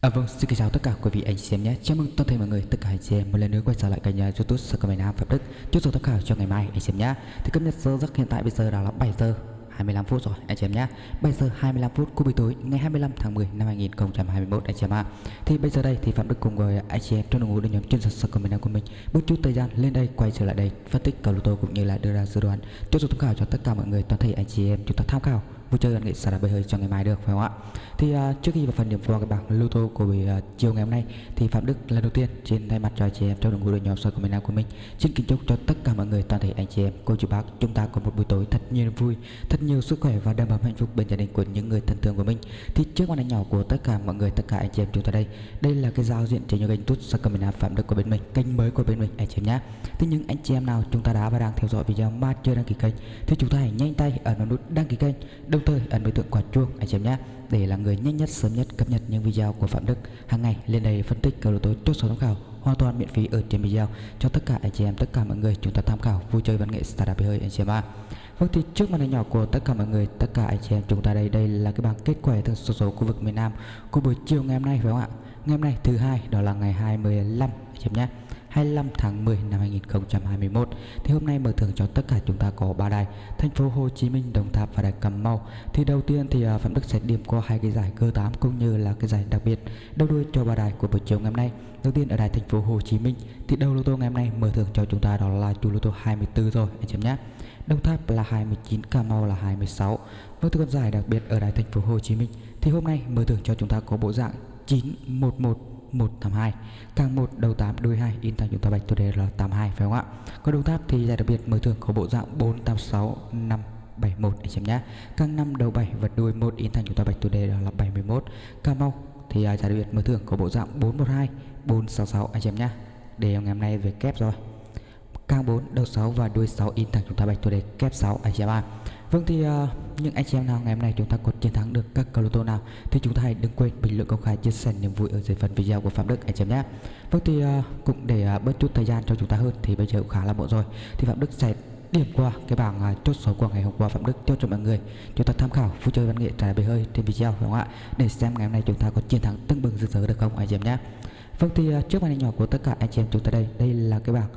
À, vâng, xin chào tất cả quý vị anh chị em nhé. Chào mừng toàn thể mọi người, tất cả anh chị em một lần nữa quay trở lại kênh à, YouTube Sơ Cầm Nam Phạm Đức. Chúc số tham khảo cho ngày mai anh chị em nhé. Thì cập nhật giờ giấc hiện tại bây giờ đã là 7 giờ 25 phút rồi anh chị em nhé 7 giờ 25 phút của buổi tối ngày 25 tháng 10 năm 2021 anh chị em ạ thì bây giờ đây thì Phạm Đức cùng với anh chị em trong đội ngũ đội nhóm chuyên sản xuất nam của mình bước chút thời gian lên đây quay trở lại đây phân tích cầu lô tô cũng như là đưa ra dự đoán cho số tham khảo cho tất cả mọi người toàn thể anh chị em chúng ta tham khảo vui chơi văn nghệ xả bơi hơi cho ngày mai được phải không ạ? Thì uh, trước khi vào phần điểm qua cái bảng lô tô của buổi uh, chiều ngày hôm nay thì phạm đức lần đầu tiên trên thay mặt cho anh chị em trong đội ngũ đội nhóm soi của miền nam của mình xin kính chúc cho tất cả mọi người toàn thể anh chị em cô chú bác chúng ta có một buổi tối thật nhiều vui thật nhiều sức khỏe và đầm ấm hạnh phúc bên gia đình của những người thân thương của mình. Thì trước màn ảnh nhỏ của tất cả mọi người tất cả anh chị em chúng ta đây đây là cái giao diện trên những kênh tút soi của miền nam phạm đức của bên mình kênh mới của bên mình anh chị em nhé thì những anh chị em nào chúng ta đã và đang theo dõi video mà chưa đăng ký kênh thì chúng ta hãy nhanh tay ở nút đăng ký kênh đồng thời ấn biểu tượng quả chuông, anh chị em nhé, để là người nhanh nhất, sớm nhất cập nhật những video của Phạm Đức. Hàng ngày, lên đây phân tích cầu lô tối chốt số tham khảo, hoàn toàn miễn phí ở trên video. Cho tất cả anh chị em, tất cả mọi người chúng ta tham khảo, vui chơi văn nghệ startup hơi, anh chị em ạ. Vâng thì trước màn hình nhỏ của tất cả mọi người, tất cả anh chị em chúng ta đây đây là cái bảng kết quả từ số số khu vực miền Nam của buổi chiều ngày hôm nay phải không ạ? Ngày hôm nay thứ hai, đó là ngày 25 anh chị em nhé. 25 tháng 10 năm 2021 thì hôm nay mở thưởng cho tất cả chúng ta có ba đài thành phố Hồ Chí Minh Đồng Tháp và đài Cà Mau. Thì đầu tiên thì uh, Phạm Đức sẽ điểm qua hai cái giải cơ 8 cũng như là cái giải đặc biệt. Đầu đuôi cho ba đài của buổi chiều ngày hôm nay. Đầu tiên ở đài thành phố Hồ Chí Minh thì đầu lô tô ngày hôm nay mở thưởng cho chúng ta đó là chủ lô tô 24 rồi anh em nhé. Đồng Tháp là 29 Cà Mau là 26 với vâng, con giải đặc biệt ở đài thành phố Hồ Chí Minh thì hôm nay mở thưởng cho chúng ta có bộ dạng 911 182 càng 1 đầu 8 đuôi 2 in thành chúng ta bạch tôi đề là 82 phải không ạ? Còn đầu tháp thì giải đặc biệt mở thường có bộ dạng 486 5 71 anh em nhé. Càng 5 đầu 7 và đuôi 1 in thành chúng ta bạch tôi đề là 71 Cà Mau thì giải đặc biệt mở thưởng có bộ dạng 412 466 anh em nhé. Để à, ngày hôm nay về kép rồi càng 4 đầu 6 và đuôi 6 in thẳng chúng ta bạch thủ đề kép 6 anh chị em ạ Vâng thì uh, những anh chị em nào ngày hôm nay chúng ta có chiến thắng được các cầu lô tô nào thì chúng ta hãy đừng quên bình luận công khai chia sẻ niềm vui ở dưới phần video của Phạm Đức anh chị em nhé. Vâng thì uh, cũng để uh, bớt chút thời gian cho chúng ta hơn thì bây giờ cũng khá là muộn rồi thì Phạm Đức sẽ điểm qua cái bảng uh, chốt số của ngày hôm qua Phạm Đức cho cho mọi người chúng ta tham khảo vui chơi văn nghệ trải bề hơi trên video đúng không ạ để xem ngày hôm nay chúng ta có chiến thắng tưng bừng rực rỡ được không anh chị em nhé. Vâng thì uh, trước màn hình nhỏ của tất cả anh chị em chúng ta đây đây là cái bảng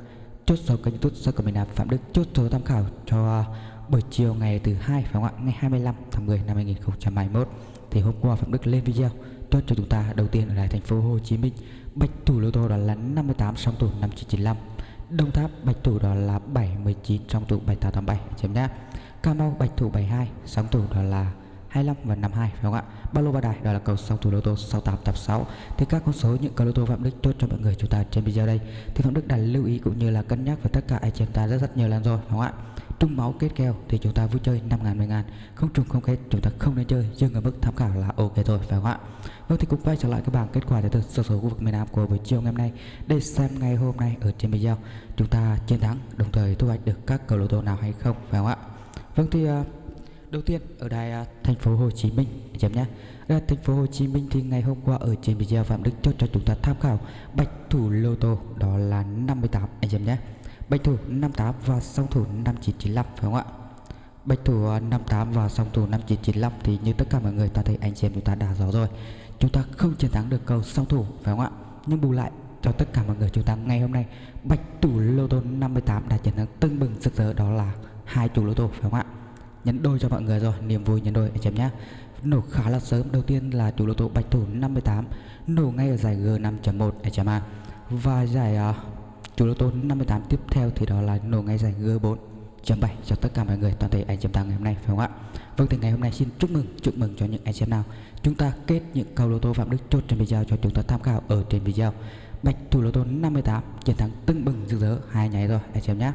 chốt số kênh YouTube do của mình là Phạm Đức. Chốt số tham khảo cho à, buổi chiều ngày thứ hai phải không ạ? Ngày 25 tháng 10 năm 2021 thì hôm qua Phạm Đức lên video chốt cho chúng ta đầu tiên ở lại thành phố Hồ Chí Minh. Bạch thủ lô tô đó là 58 song thủ 5995 Đồng Tháp, bạch thủ đó là 719 song thủ 7887 chấm nhá. Cà Mau, bạch thủ 72 song thủ đó là 25 và 52 phải không ạ? Ba lô ba đài đó là cầu song thủ lô tô 6886. Thì các con số những cầu lô tô Phạm Đức chốt cho mọi người chúng ta trên video đây. Thì Phạm Đức đã lưu ý cũng như là cân nhắc về tất cả anh chị em ta rất rất nhiều lần rồi, phải không ạ? Trung máu kết kèo thì chúng ta vui chơi 5 ngàn 10 ngàn Không trùng không kết chúng ta không nên chơi dừng ở mức tham khảo là ok rồi phải không ạ Vâng thì cũng quay trở lại cái bảng kết quả từ sơ số khu vực miền Nam của buổi chiều ngày hôm nay Để xem ngày hôm nay ở trên video Chúng ta chiến thắng đồng thời thu hoạch được các cầu lô tô nào hay không phải không ạ Vâng thì uh, đầu tiên ở đài uh, thành phố Hồ Chí Minh chấm nhé ở thành phố Hồ Chí Minh thì ngày hôm qua ở trên video Phạm Đức cho cho chúng ta tham khảo bạch thủ lô tô đó là 58 anh em nhé Bạch thủ 58 và song thủ 5995 phải không ạ? Bạch thủ à, 58 và song thủ 5995 thì như tất cả mọi người ta thấy anh chị em chúng ta đã rõ rồi. Chúng ta không chiến thắng được cầu song thủ phải không ạ? Nhưng bù lại cho tất cả mọi người chúng ta ngày hôm nay bạch thủ lô tô 58 đã chiến thắng tưng bừng rực rỡ đó là hai chủ lô tô phải không ạ? Nhấn đôi cho mọi người rồi, niềm vui nhấn đôi anh chị em nhé. Nổ khá là sớm, đầu tiên là chủ lô tô bạch thủ 58 nổ ngay ở giải G5.1 anh chị em ạ. Và giải uh, chủ lô tô 58 tiếp theo thì đó là nổ ngay giải G4 chấm 7 cho tất cả mọi người toàn thể anh chị em ta ngày hôm nay phải không ạ Vâng thì ngày hôm nay xin chúc mừng chúc mừng cho những anh chị em nào chúng ta kết những cầu lô tô Phạm Đức chốt trên video cho chúng ta tham khảo ở trên video Bạch thủ lô tô 58 chiến thắng tưng bừng rực rỡ hai nháy rồi anh chị em nhé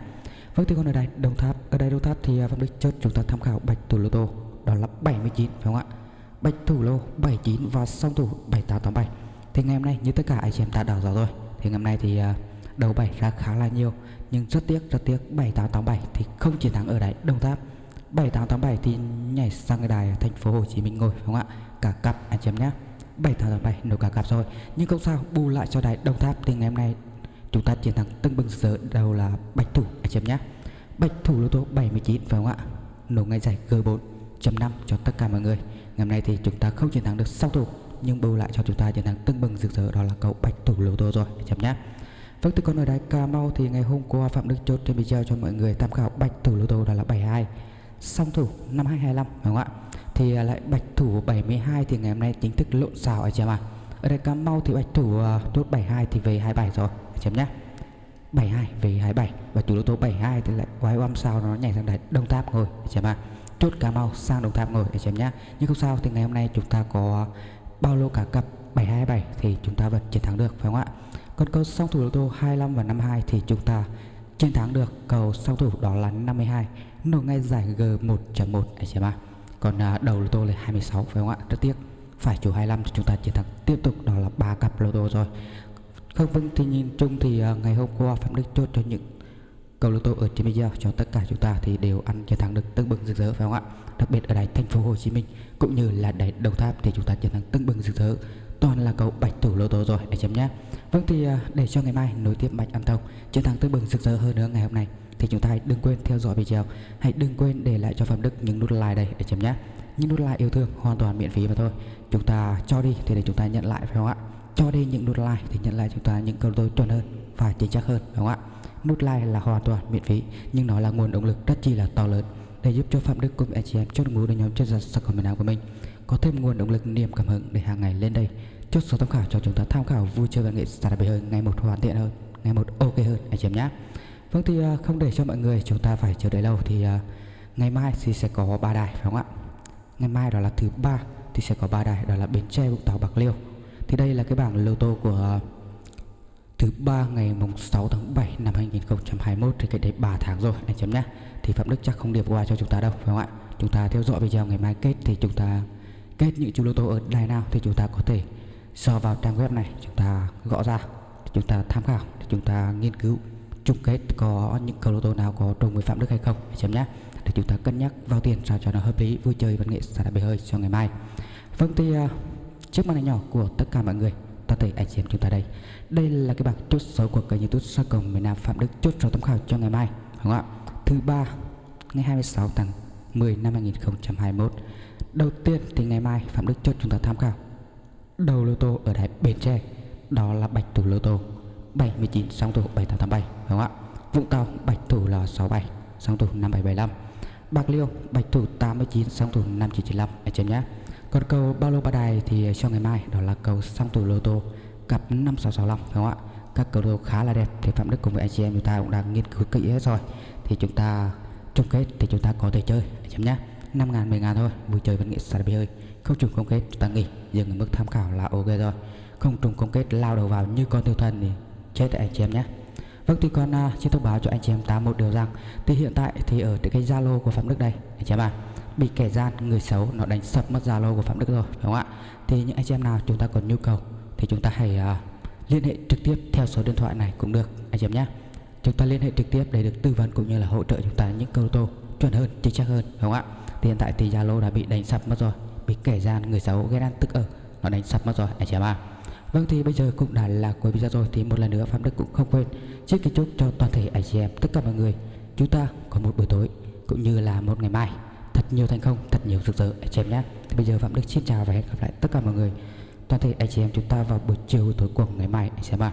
Vâng thì con ở đây Đồng Tháp, ở đây Đồng Tháp thì à, Phạm Đức chốt chúng ta tham khảo bạch thủ lô tô, đó là 79 phải không ạ? Bạch thủ lô 79 và song thủ 7887 thì ngày hôm nay như tất cả anh chị em ta đã rõ rồi, thì ngày hôm nay thì à, đầu 7 ra khá là nhiều, nhưng rất tiếc rất tiếc 7887 thì không chiến thắng ở đây Đồng Tháp. 7887 thì nhảy sang cái đài thành phố Hồ Chí Minh ngồi, phải không ạ? Cả cặp, anh chị em nhé. 7887 nổ cả cặp rồi. Nhưng không sao, bù lại cho đài Đồng Tháp thì ngày hôm nay chúng ta chiến thắng tưng bừng giờ đầu là bạch thủ. Anh chị em nhé bạch thủ lô tô 79 phải không ạ? Nổ ngay giải G4 5 cho tất cả mọi người. Ngày hôm nay thì chúng ta không chiến thắng được sau thủ nhưng bù lại cho chúng ta chiến thắng tưng bừng rực rỡ đó là cầu bạch thủ lô tô rồi. Anh chị em nhé Vâng từ con ở đài Cà Mau thì ngày hôm qua Phạm Đức chốt trên video cho mọi người tham khảo bạch thủ lô tô đó là 72 song thủ năm 2025 đúng không ạ? Thì à, lại bạch thủ 72 thì ngày hôm nay chính thức lộn xào anh chị em ạ. Ở đây Cà Mau thì bạch thủ uh, chốt 72 thì về 27 rồi chấm nhá. Nhé 72 về 27 và chủ đầu tố 72 thì lại quái oăm sao nó nhảy sang đấy Đông Tháp ngồi. Chấm ạ. Chốt Cà Mau sang Đồng Tháp ngồi. Để chấm nhá. Nhé nhưng không sao thì ngày hôm nay chúng ta có bao lô cả cặp 727 thì chúng ta vẫn chiến thắng được phải không ạ? Còn cầu song thủ lô tô 25 và 52 thì chúng ta chiến thắng được. Cầu song thủ đó là 52 nổ ngay giải G1.1 để chấm ạ. Còn à, đầu lô tô là 26 phải không ạ? Rất tiếc. Phải chủ 25 thì chúng ta chiến thắng. Tiếp tục đó là ba cặp lô tô rồi không vâng thì nhìn chung thì à, ngày hôm qua Phạm Đức chốt cho những cầu lô tô ở trên video cho tất cả chúng ta thì đều ăn chiến thắng được tưng bừng rực rỡ phải không ạ? Đặc biệt ở đài thành phố Hồ Chí Minh cũng như là đài Đồng Tháp thì chúng ta chiến thắng tưng bừng rực rỡ. Toàn là cầu bạch thủ lô tô rồi, để chấm nhé vâng thì à, để cho ngày mai nối tiếp mạch ăn thông chiến thắng tưng bừng rực rỡ hơn nữa ngày hôm nay thì chúng ta hãy đừng quên theo dõi video. Hãy đừng quên để lại cho Phạm Đức những nút like đây, để chấm nhé những nút like yêu thương hoàn toàn miễn phí mà thôi. Chúng ta cho đi thì để chúng ta nhận lại phải không ạ? Cho đi những nút like thì nhận lại chúng ta những câu tôi chuẩn hơn và chính xác hơn, đúng không ạ? Nút like là hoàn toàn miễn phí, nhưng nó là nguồn động lực rất chi là to lớn để giúp cho phạm đức cùng anh chị em chốt ngũ đội nhóm chất giật sắc comment của mình có thêm nguồn động lực, niềm cảm hứng để hàng ngày lên đây. Chốt số tham khảo cho chúng ta tham khảo vui chơi và nghệ startup hơn, ngày một hoàn thiện hơn, ngày một ok hơn anh chị em nhé. Vâng thì à, không để cho mọi người chúng ta phải chờ đợi lâu thì à, ngày mai thì sẽ có ba đài, phải không ạ? Ngày mai đó là thứ ba thì sẽ có ba đài, đó là bến tre, vũng tàu, bạc liêu thì đây là cái bảng lô tô của ờ, thứ ba ngày mùng 6 tháng 7 năm 2021 thì cái đấy 3 tháng rồi anh chấm nhá thì Phạm Đức chắc không điệp qua cho chúng ta đâu phải không ạ? Chúng ta theo dõi video ngày mai kết thì chúng ta kết những chú lô tô ở đài nào thì chúng ta có thể so vào trang web này chúng ta gõ ra chúng ta tham khảo chúng ta nghiên cứu chung kết có những cầu lô tô nào có trùng với Phạm Đức hay không anh chấm nhá để chúng ta cân nhắc vào tiền sao cho nó hợp lý vui chơi văn nghệ xả bể hơi cho ngày mai. Vâng thì uh, trước màn hình nhỏ của tất cả mọi người. Toàn thể anh chị em chúng ta đây. Đây là cái bảng chốt số của kênh youtube sa cầu miền nam phạm đức, chốt số tham khảo cho ngày mai, đúng không ạ? Thứ ba, ngày 26 tháng 10 năm 2021 đầu tiên thì ngày mai phạm đức chốt chúng ta tham khảo đầu lô tô ở đại bến tre. Đó là bạch thủ lô tô 79 song thủ 7887 đúng không ạ? Vũng tàu, bạch thủ là 67 song thủ 5775 bạc liêu, bạch thủ 89 song thủ 5995 anh chị em nhé còn cầu bao lô ba đài thì cho ngày mai đó là cầu song tủ lô tô cặp 5665 đúng không ạ? Các cầu lô khá là đẹp thì phạm đức cùng với anh chị em chúng ta cũng đang nghiên cứu kỹ hết rồi. Thì chúng ta chung kết thì chúng ta có thể chơi chấm nhá 5 ngàn 10 ngàn thôi vui chơi vẫn nghĩa sạch bì hơi không trùng công kết chúng ta nghỉ dừng ở mức tham khảo là ok rồi. Không trùng công kết lao đầu vào như con tiêu thần thì chết anh chị em nhé. Vâng thì con uh, à, xin thông báo cho anh chị em ta một điều rằng thì hiện tại thì ở cái Zalo của Phạm Đức đây anh chị em à bị kẻ gian người xấu nó đánh sập mất Zalo của Phạm Đức rồi đúng không ạ? Thì những anh chị em nào chúng ta còn nhu cầu thì chúng ta hãy uh, liên hệ trực tiếp theo số điện thoại này cũng được anh chị em nhé. Chúng ta liên hệ trực tiếp để được tư vấn cũng như là hỗ trợ chúng ta những câu tô chuẩn hơn chính xác hơn đúng không ạ? Thì hiện tại thì Zalo đã bị đánh sập mất rồi bị kẻ gian người xấu ghét ăn tức ở nó đánh sập mất rồi anh chị em à Vâng thì bây giờ cũng đã là cuối video rồi thì một lần nữa Phạm Đức cũng không quên trước kính chúc cho toàn thể anh chị em tất cả mọi người chúng ta có một buổi tối cũng như là một ngày mai thật nhiều thành công, thật nhiều rực rỡ. Anh chị em nhé. Thì bây giờ Phạm Đức xin chào và hẹn gặp lại tất cả mọi người. Toàn thể anh chị em chúng ta vào buổi chiều tối cùng ngày mai. Anh chị em ạ.